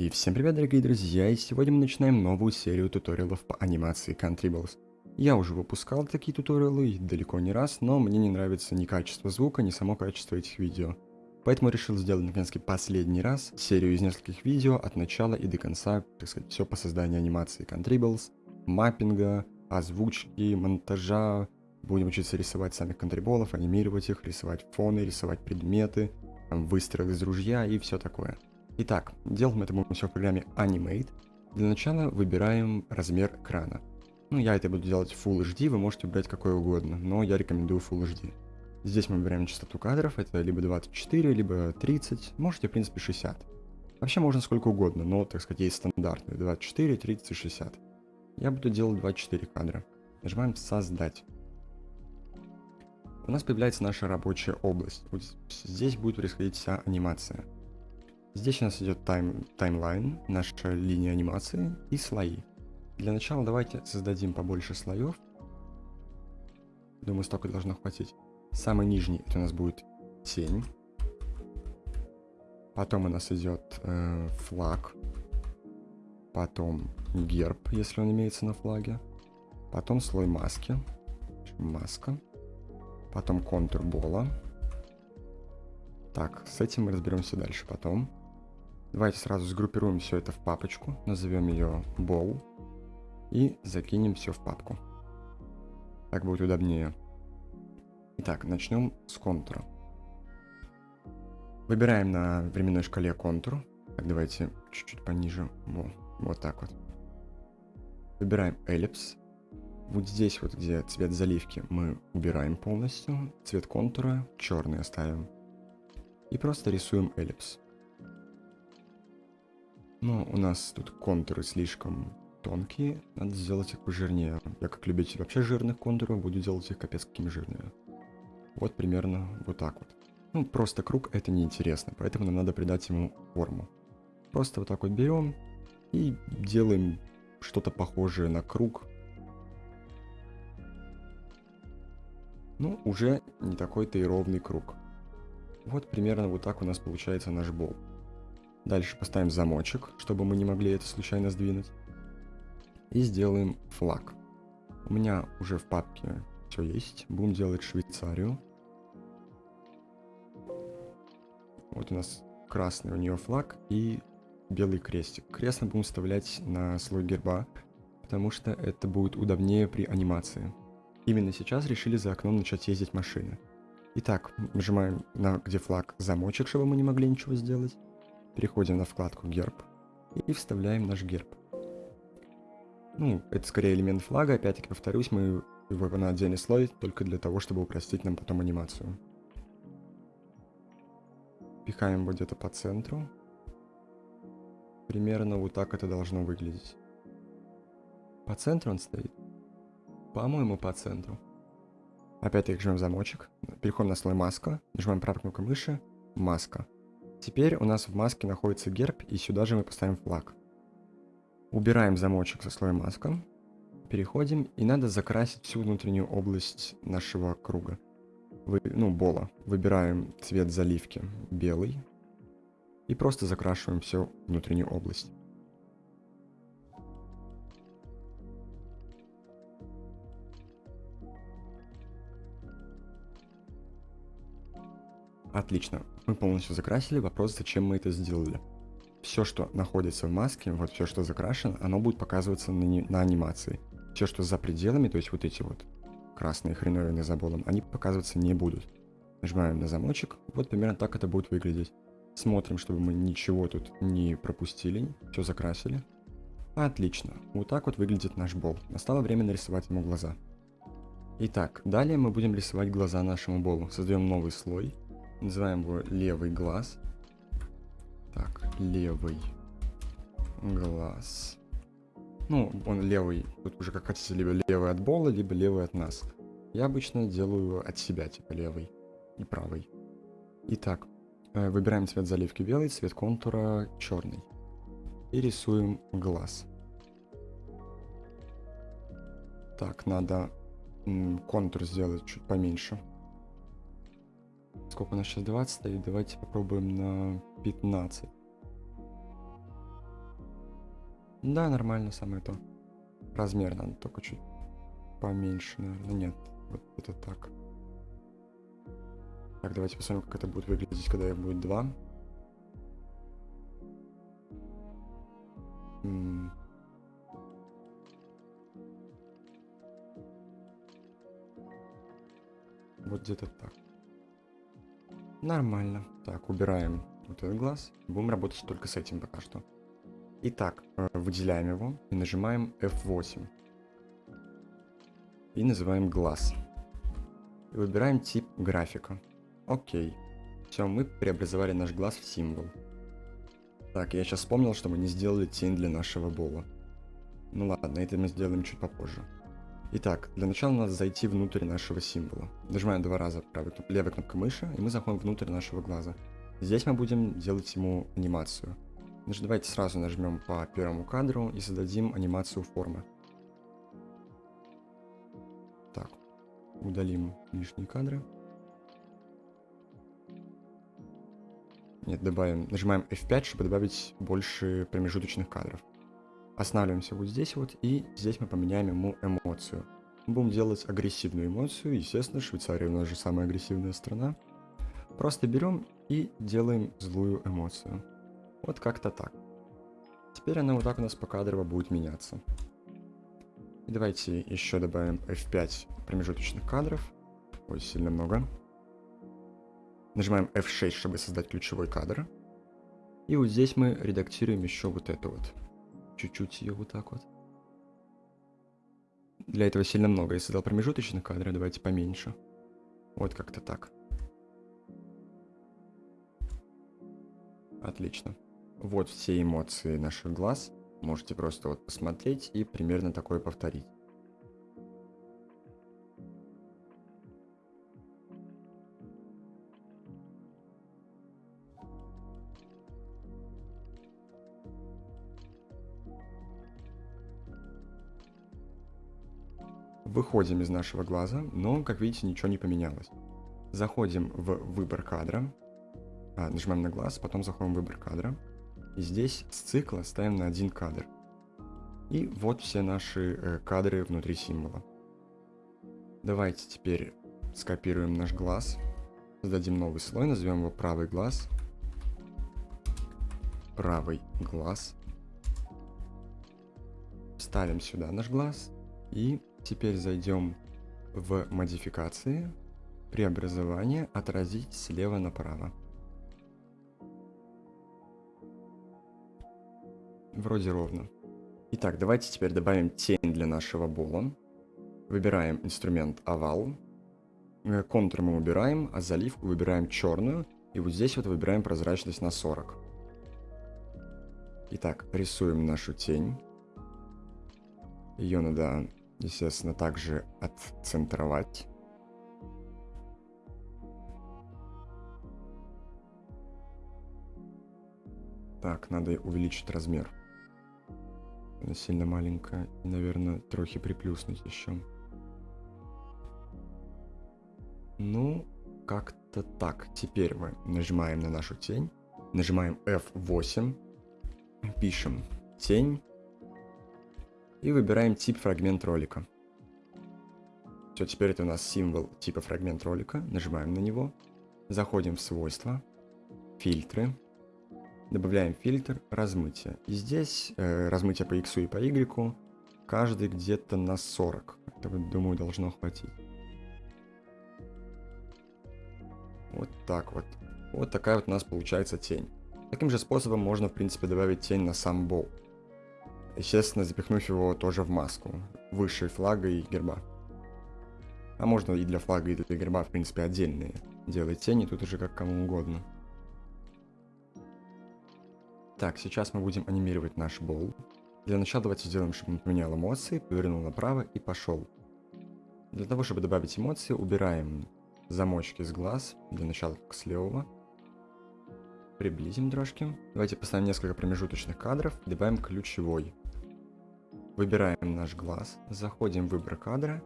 И всем привет, дорогие друзья, и сегодня мы начинаем новую серию туториалов по анимации Contribles. Я уже выпускал такие туториалы далеко не раз, но мне не нравится ни качество звука, ни само качество этих видео. Поэтому решил сделать наконец-таки последний раз серию из нескольких видео от начала и до конца, так сказать, все по созданию анимации Contribles, маппинга, озвучки, монтажа, будем учиться рисовать самих контриболов, анимировать их, рисовать фоны, рисовать предметы, выстрелы из ружья и все такое. Итак, делаем это будем все в программе Animate. Для начала выбираем размер экрана. Ну, я это буду делать Full HD, вы можете выбрать какой угодно, но я рекомендую Full HD. Здесь мы выбираем частоту кадров, это либо 24, либо 30, можете, в принципе, 60. Вообще можно сколько угодно, но, так сказать, есть стандартные 24, 30 и 60. Я буду делать 24 кадра. Нажимаем «Создать». У нас появляется наша рабочая область. Вот здесь будет происходить вся анимация. Здесь у нас идет тайм, таймлайн, наша линия анимации и слои. Для начала давайте создадим побольше слоев. Думаю, столько должно хватить. Самый нижний это у нас будет тень. Потом у нас идет э, флаг. Потом герб, если он имеется на флаге. Потом слой маски. Маска. Потом контур бола. Так, с этим мы разберемся дальше потом. Давайте сразу сгруппируем все это в папочку, назовем ее Bow и закинем все в папку. Так будет удобнее. Итак, начнем с контура. Выбираем на временной шкале контур. Так, давайте чуть-чуть пониже. Во, вот так вот. Выбираем эллипс. Вот здесь вот, где цвет заливки, мы убираем полностью. Цвет контура черный оставим. И просто рисуем эллипс. Ну, у нас тут контуры слишком тонкие, надо сделать их пожирнее. Я как любитель вообще жирных контуров, буду делать их капец какими жирными. Вот примерно вот так вот. Ну, просто круг это неинтересно, поэтому нам надо придать ему форму. Просто вот так вот берем и делаем что-то похожее на круг. Ну, уже не такой-то и ровный круг. Вот примерно вот так у нас получается наш бол. Дальше поставим замочек, чтобы мы не могли это случайно сдвинуть. И сделаем флаг. У меня уже в папке все есть. Будем делать Швейцарию. Вот у нас красный у нее флаг и белый крестик. Крест будем вставлять на слой герба, потому что это будет удобнее при анимации. Именно сейчас решили за окном начать ездить машины. Итак, нажимаем на где флаг замочек, чтобы мы не могли ничего сделать. Переходим на вкладку герб и вставляем наш герб. Ну, это скорее элемент флага, опять-таки повторюсь, мы его на отдельный слой только для того, чтобы упростить нам потом анимацию. Пихаем его где-то по центру. Примерно вот так это должно выглядеть. По центру он стоит? По-моему, по центру. Опять-таки жмем замочек, переходим на слой маска, нажимаем правой кнопкой мыши, маска. Теперь у нас в маске находится герб, и сюда же мы поставим флаг. Убираем замочек со слоем маска. Переходим, и надо закрасить всю внутреннюю область нашего круга. Вы, ну, бола. Выбираем цвет заливки белый. И просто закрашиваем всю внутреннюю область. Отлично. Мы полностью закрасили. Вопрос, зачем мы это сделали. Все, что находится в маске, вот все, что закрашено, оно будет показываться на, на анимации. Все, что за пределами, то есть вот эти вот красные хреновины за болом, они показываться не будут. Нажимаем на замочек. Вот примерно так это будет выглядеть. Смотрим, чтобы мы ничего тут не пропустили. Все закрасили. Отлично. Вот так вот выглядит наш бол. Настало время нарисовать ему глаза. Итак, далее мы будем рисовать глаза нашему болу. Создаем новый слой. Называем его левый глаз. Так, левый глаз. Ну, он левый, тут уже как хотите, либо левый от бола, либо левый от нас. Я обычно делаю от себя, типа левый и правый. Итак, э, выбираем цвет заливки белый, цвет контура черный. И рисуем глаз. Так, надо контур сделать чуть поменьше. Сколько у нас сейчас 20 стоит? Давайте попробуем на 15. Да, нормально, самое то. Размер надо только чуть поменьше, наверное. Нет, вот это так. Так, давайте посмотрим, как это будет выглядеть, когда их будет два. Вот где-то так. Нормально. Так, убираем вот этот глаз. Будем работать только с этим пока что. Итак, э, выделяем его и нажимаем F8. И называем глаз. И выбираем тип графика. Окей. Все, мы преобразовали наш глаз в символ. Так, я сейчас вспомнил, что мы не сделали тень для нашего бола. Ну ладно, это мы сделаем чуть попозже. Итак, для начала надо зайти внутрь нашего символа. Нажимаем два раза правой, левой кнопкой мыши, и мы заходим внутрь нашего глаза. Здесь мы будем делать ему анимацию. Значит, давайте сразу нажмем по первому кадру и создадим анимацию формы. Так, удалим лишние кадры. Нет, добавим, нажимаем F5, чтобы добавить больше промежуточных кадров. Останавливаемся вот здесь вот, и здесь мы поменяем ему эмоцию. Мы будем делать агрессивную эмоцию, естественно, Швейцария у нас же самая агрессивная страна. Просто берем и делаем злую эмоцию. Вот как-то так. Теперь она вот так у нас по кадрово будет меняться. И давайте еще добавим F5 промежуточных кадров. Ой, сильно много. Нажимаем F6, чтобы создать ключевой кадр. И вот здесь мы редактируем еще вот это вот. Чуть-чуть ее вот так вот. Для этого сильно много. Я создал промежуточных кадров, давайте поменьше. Вот как-то так. Отлично. Вот все эмоции наших глаз. Можете просто вот посмотреть и примерно такое повторить. Выходим из нашего глаза, но, как видите, ничего не поменялось. Заходим в выбор кадра, а, нажимаем на глаз, потом заходим в выбор кадра. И здесь с цикла ставим на один кадр. И вот все наши э, кадры внутри символа. Давайте теперь скопируем наш глаз. Создадим новый слой, назовем его правый глаз. Правый глаз. Ставим сюда наш глаз. И теперь зайдем в модификации, преобразование, отразить слева направо. Вроде ровно. Итак, давайте теперь добавим тень для нашего бола. Выбираем инструмент овал. Э, контур мы убираем, а заливку выбираем черную. И вот здесь вот выбираем прозрачность на 40. Итак, рисуем нашу тень. Ее надо, естественно, также отцентровать. Так, надо увеличить размер. Она сильно маленькая. Наверное, трохи приплюснуть еще. Ну, как-то так. Теперь мы нажимаем на нашу тень. Нажимаем F8. Пишем тень. И выбираем тип фрагмент ролика. Все, теперь это у нас символ типа фрагмент ролика. Нажимаем на него. Заходим в свойства. Фильтры добавляем фильтр размытия. И здесь э, размытие по x и по y каждый где-то на 40. Этого, думаю, должно хватить. Вот так вот. Вот такая вот у нас получается тень. Таким же способом можно, в принципе, добавить тень на сам бол. Естественно, запихнув его тоже в маску, выше флага и герба. А можно и для флага, и для герба, в принципе, отдельные делать тени, тут уже как кому угодно. Так, сейчас мы будем анимировать наш бол. Для начала давайте сделаем, чтобы он поменял эмоции, повернул направо и пошел. Для того, чтобы добавить эмоции, убираем замочки с глаз, для начала как с левого. Приблизим дрожки. Давайте поставим несколько промежуточных кадров, добавим ключевой. Выбираем наш глаз, заходим в выбор кадра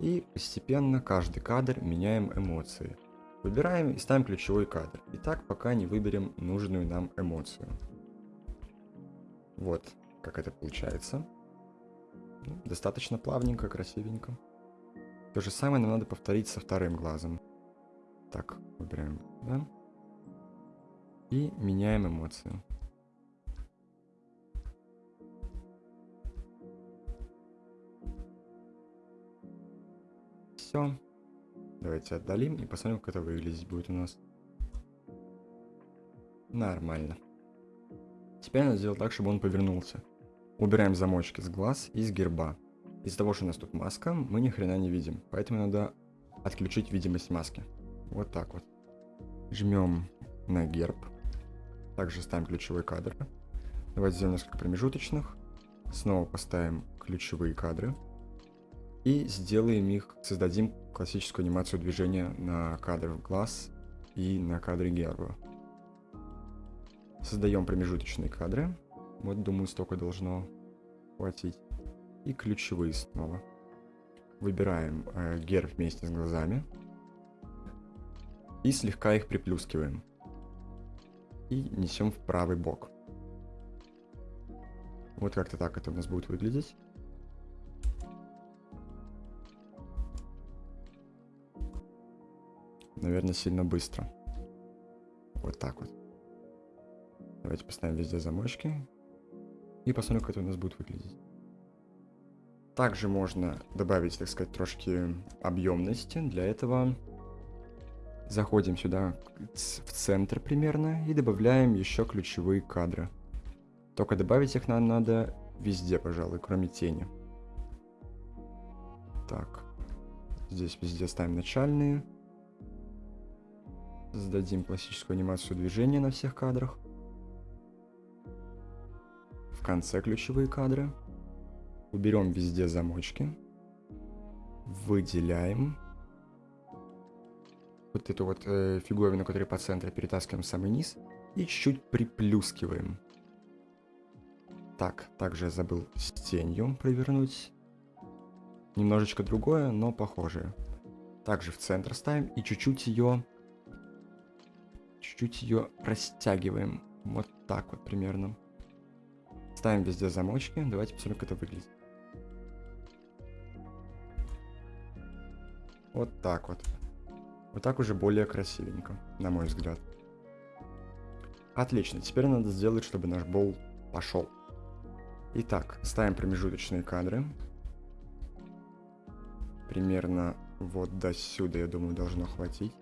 и постепенно каждый кадр меняем эмоции. Выбираем и ставим ключевой кадр. И так пока не выберем нужную нам эмоцию. Вот. как это получается. Ну, достаточно плавненько, красивенько. То же самое нам надо повторить со вторым глазом. Так, выбираем, да? И меняем эмоцию. Все. Давайте отдалим и посмотрим, как это выглядеть будет у нас. Нормально. Теперь надо сделать так, чтобы он повернулся. Убираем замочки с глаз и с герба. Из-за того, что у нас тут маска, мы ни хрена не видим. Поэтому надо отключить видимость маски. Вот так вот. Жмем на герб. Также ставим ключевой кадр. Давайте сделаем несколько промежуточных. Снова поставим ключевые кадры. И сделаем их, создадим классическую анимацию движения на кадр глаз и на кадре герба. Создаем промежуточные кадры. Вот, думаю, столько должно хватить. И ключевые снова. Выбираем э, герб вместе с глазами. И слегка их приплюскиваем. И несем в правый бок. Вот как-то так это у нас будет выглядеть. Наверное, сильно быстро. Вот так вот. Давайте поставим везде замочки. И посмотрим, как это у нас будет выглядеть. Также можно добавить, так сказать, трошки объемности. Для этого заходим сюда в центр примерно и добавляем еще ключевые кадры. Только добавить их нам надо везде, пожалуй, кроме тени. Так. Здесь везде ставим начальные. Создадим классическую анимацию движения на всех кадрах конце ключевые кадры. Уберем везде замочки. Выделяем. Вот эту вот э, фиговину, которая по центру, перетаскиваем в самый низ. И чуть-чуть приплюскиваем. Так, также я забыл с тенью провернуть. Немножечко другое, но похожее. Также в центр ставим и чуть-чуть ее... Чуть-чуть ее растягиваем. Вот так вот примерно. Ставим везде замочки. Давайте посмотрим, как это выглядит. Вот так вот. Вот так уже более красивенько, на мой взгляд. Отлично, теперь надо сделать, чтобы наш бол пошел. Итак, ставим промежуточные кадры. Примерно вот до сюда, я думаю, должно хватить.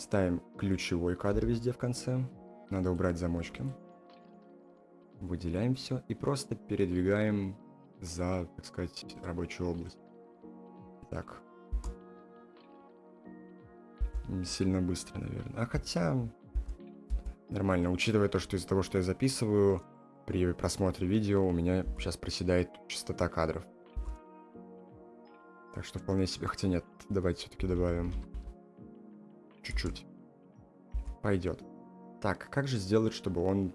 Ставим ключевой кадр везде в конце. Надо убрать замочки выделяем все и просто передвигаем за, так сказать, рабочую область. Так. Не сильно быстро, наверное. А хотя... Нормально, учитывая то, что из-за того, что я записываю, при просмотре видео у меня сейчас проседает частота кадров. Так что вполне себе... Хотя нет, давайте все-таки добавим. Чуть-чуть. Пойдет. Так, как же сделать, чтобы он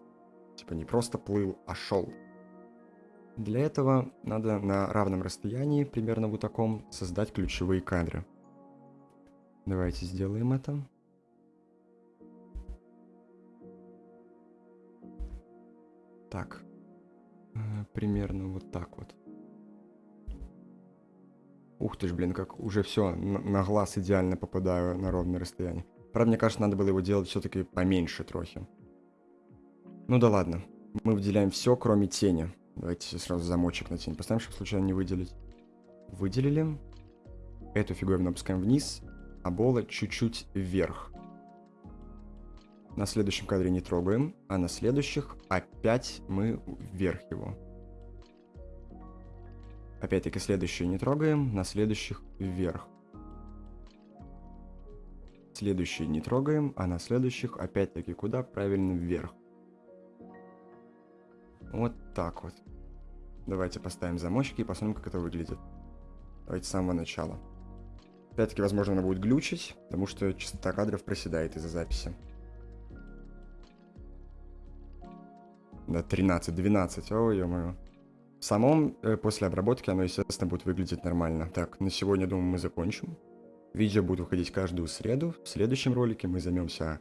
Типа не просто плыл, а шел. Для этого надо на равном расстоянии, примерно вот таком, создать ключевые кадры. Давайте сделаем это. Так. Э, примерно вот так вот. Ух ты ж, блин, как уже все, на, на глаз идеально попадаю на ровное расстояние. Правда, мне кажется, надо было его делать все-таки поменьше трохи. Ну да ладно. Мы выделяем все, кроме тени. Давайте сразу замочек на тень поставим, чтобы случайно не выделить. Выделили. Эту фиговину опускаем вниз, а бола чуть-чуть вверх. На следующем кадре не трогаем, а на следующих опять мы вверх его. Опять-таки следующие не трогаем, на следующих вверх. Следующие не трогаем, а на следующих опять-таки куда? Правильно вверх. Вот так вот. Давайте поставим замочки и посмотрим, как это выглядит. Давайте с самого начала. Опять-таки, возможно, она будет глючить, потому что частота кадров проседает из-за записи. Да, 13, 12, ой, ё-моё. Самом, э, после обработки, оно, естественно, будет выглядеть нормально. Так, на сегодня, думаю, мы закончим. Видео будет выходить каждую среду. В следующем ролике мы займемся,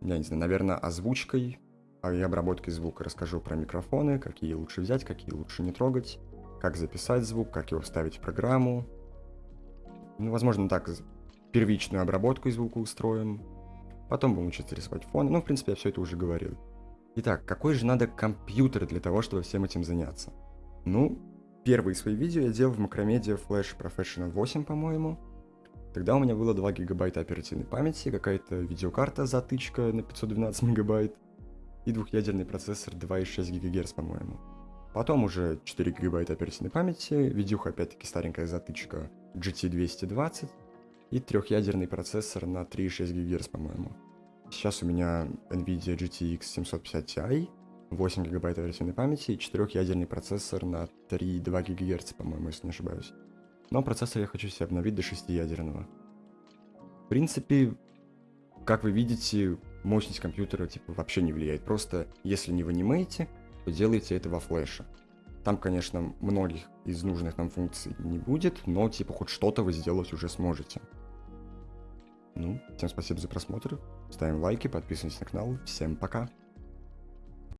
я не знаю, наверное, озвучкой а и обработки звука. Расскажу про микрофоны, какие лучше взять, какие лучше не трогать, как записать звук, как его вставить в программу. Ну, возможно, так первичную обработку звука устроим. Потом будем учиться рисовать фоны. Ну, в принципе, я все это уже говорил. Итак, какой же надо компьютер для того, чтобы всем этим заняться? Ну, первые свои видео я делал в Macromedia Flash Professional 8, по-моему. Тогда у меня было 2 гигабайта оперативной памяти, какая-то видеокарта затычка на 512 мегабайт и двухъядерный процессор 2,6 ГГц, по-моему. Потом уже 4 гигабайта оперативной памяти, видюха опять-таки старенькая затычка GT220 и трехъядерный процессор на 3,6 ГГц, по-моему. Сейчас у меня NVIDIA GTX 750 Ti, 8 гигабайт оперативной памяти и четырехъядерный процессор на 3,2 ГГц, по-моему, если не ошибаюсь. Но процессор я хочу себе обновить до 6-ядерного. В принципе, как вы видите, мощность компьютера типа вообще не влияет. Просто если не в анимейте, то делайте это во флеше. Там, конечно, многих из нужных нам функций не будет, но типа хоть что-то вы сделать уже сможете. Ну, всем спасибо за просмотр, ставим лайки, подписываемся на канал, всем пока!